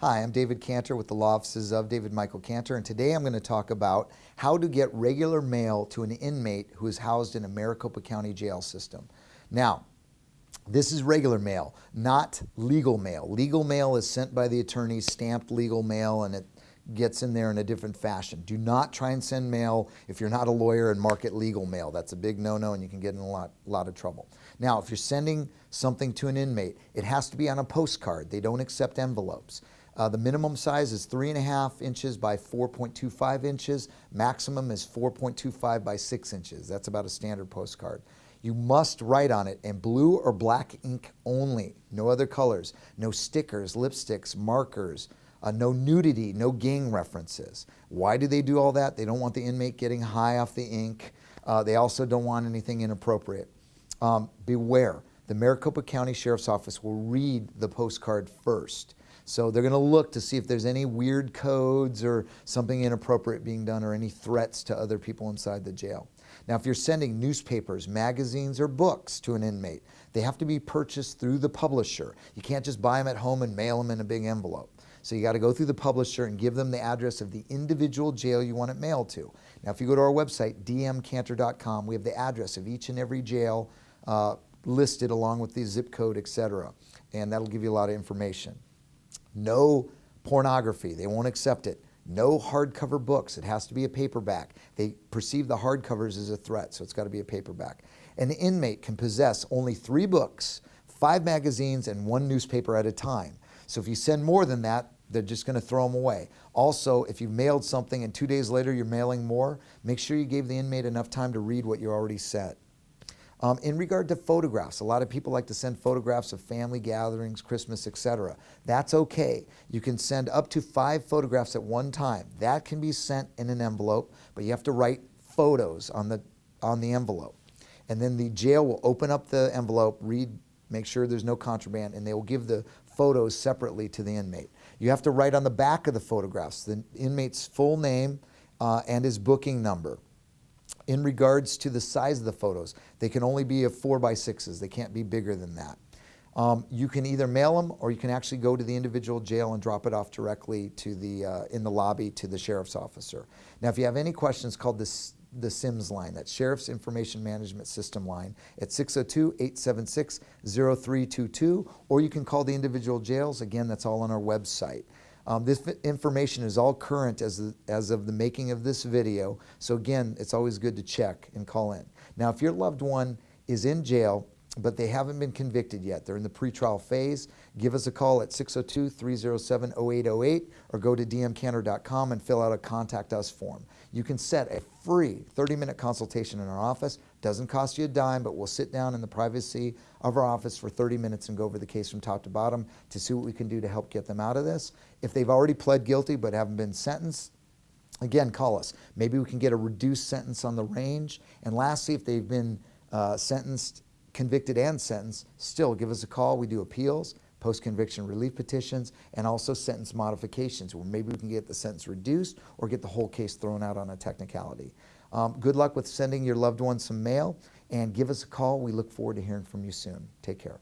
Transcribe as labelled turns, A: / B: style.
A: Hi, I'm David Cantor with the Law Offices of David Michael Cantor, and today I'm going to talk about how to get regular mail to an inmate who is housed in a Maricopa County jail system. Now, this is regular mail, not legal mail. Legal mail is sent by the attorney, stamped legal mail, and it gets in there in a different fashion. Do not try and send mail if you're not a lawyer and market legal mail. That's a big no-no and you can get in a lot, lot of trouble. Now, if you're sending something to an inmate, it has to be on a postcard. They don't accept envelopes. Uh, the minimum size is three and a half inches by 4.25 inches. Maximum is 4.25 by six inches. That's about a standard postcard. You must write on it in blue or black ink only, no other colors, no stickers, lipsticks, markers, uh, no nudity, no gang references. Why do they do all that? They don't want the inmate getting high off the ink. Uh, they also don't want anything inappropriate. Um, beware, the Maricopa County Sheriff's Office will read the postcard first. So they're going to look to see if there's any weird codes or something inappropriate being done or any threats to other people inside the jail. Now, if you're sending newspapers, magazines, or books to an inmate, they have to be purchased through the publisher. You can't just buy them at home and mail them in a big envelope. So you got to go through the publisher and give them the address of the individual jail you want it mailed to. Now, if you go to our website, dmcantor.com, we have the address of each and every jail uh, listed along with the zip code, etc. And that'll give you a lot of information. No pornography, they won't accept it. No hardcover books, it has to be a paperback. They perceive the hardcovers as a threat, so it's got to be a paperback. An inmate can possess only three books, five magazines, and one newspaper at a time. So if you send more than that, they're just going to throw them away. Also, if you've mailed something and two days later you're mailing more, make sure you gave the inmate enough time to read what you already sent. Um, in regard to photographs, a lot of people like to send photographs of family gatherings, Christmas, etc. That's okay. You can send up to five photographs at one time. That can be sent in an envelope, but you have to write photos on the, on the envelope. And then the jail will open up the envelope, read, make sure there's no contraband, and they will give the photos separately to the inmate. You have to write on the back of the photographs the inmate's full name uh, and his booking number. In regards to the size of the photos, they can only be of four by sixes. They can't be bigger than that. Um, you can either mail them or you can actually go to the individual jail and drop it off directly to the, uh, in the lobby to the sheriff's officer. Now, if you have any questions, call this the SIMS line, that Sheriff's Information Management System line at 602-876-0322, or you can call the individual jails. Again, that's all on our website. Um, this information is all current as, as of the making of this video, so again, it's always good to check and call in. Now, if your loved one is in jail but they haven't been convicted yet. They're in the pretrial phase. Give us a call at 602-307-0808 or go to dmcantor.com and fill out a contact us form. You can set a free 30-minute consultation in our office. Doesn't cost you a dime, but we'll sit down in the privacy of our office for 30 minutes and go over the case from top to bottom to see what we can do to help get them out of this. If they've already pled guilty but haven't been sentenced, again, call us. Maybe we can get a reduced sentence on the range. And lastly, if they've been uh, sentenced convicted and sentenced, still give us a call. We do appeals, post-conviction relief petitions, and also sentence modifications where maybe we can get the sentence reduced or get the whole case thrown out on a technicality. Um, good luck with sending your loved ones some mail and give us a call. We look forward to hearing from you soon. Take care.